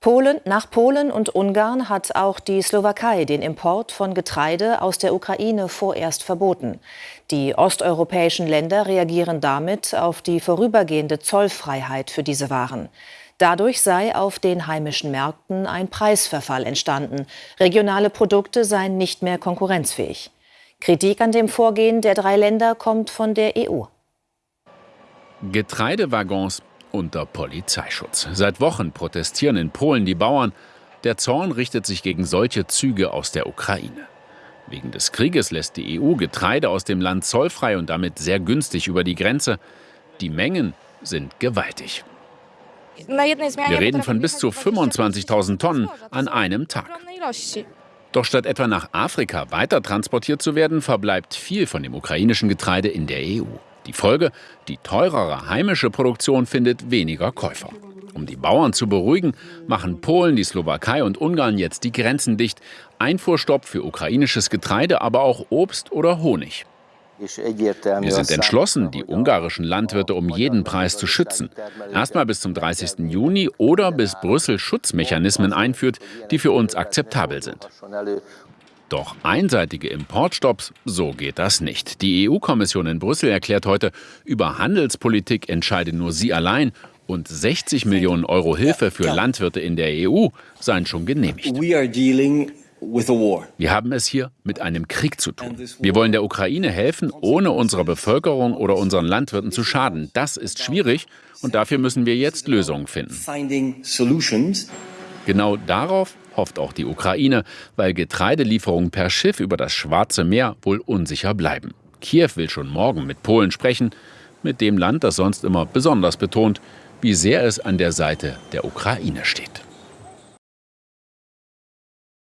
Polen, nach Polen und Ungarn hat auch die Slowakei den Import von Getreide aus der Ukraine vorerst verboten. Die osteuropäischen Länder reagieren damit auf die vorübergehende Zollfreiheit für diese Waren. Dadurch sei auf den heimischen Märkten ein Preisverfall entstanden. Regionale Produkte seien nicht mehr konkurrenzfähig. Kritik an dem Vorgehen der drei Länder kommt von der EU. Getreidewaggons unter Polizeischutz. Seit Wochen protestieren in Polen die Bauern. Der Zorn richtet sich gegen solche Züge aus der Ukraine. Wegen des Krieges lässt die EU Getreide aus dem Land zollfrei und damit sehr günstig über die Grenze. Die Mengen sind gewaltig. Wir reden von bis zu 25.000 Tonnen an einem Tag. Doch statt etwa nach Afrika weiter transportiert zu werden, verbleibt viel von dem ukrainischen Getreide in der EU. Die Folge, die teurere heimische Produktion findet weniger Käufer. Um die Bauern zu beruhigen, machen Polen, die Slowakei und Ungarn jetzt die Grenzen dicht. Einfuhrstopp für ukrainisches Getreide, aber auch Obst oder Honig. Wir sind entschlossen, die ungarischen Landwirte um jeden Preis zu schützen. Erstmal bis zum 30. Juni oder bis Brüssel Schutzmechanismen einführt, die für uns akzeptabel sind. Doch einseitige Importstopps, so geht das nicht. Die EU-Kommission in Brüssel erklärt heute, über Handelspolitik entscheide nur sie allein und 60 Millionen Euro Hilfe für Landwirte in der EU seien schon genehmigt. Wir haben es hier mit einem Krieg zu tun. Wir wollen der Ukraine helfen, ohne unserer Bevölkerung oder unseren Landwirten zu schaden. Das ist schwierig und dafür müssen wir jetzt Lösungen finden. Genau darauf hofft auch die Ukraine, weil Getreidelieferungen per Schiff über das Schwarze Meer wohl unsicher bleiben. Kiew will schon morgen mit Polen sprechen, mit dem Land, das sonst immer besonders betont, wie sehr es an der Seite der Ukraine steht.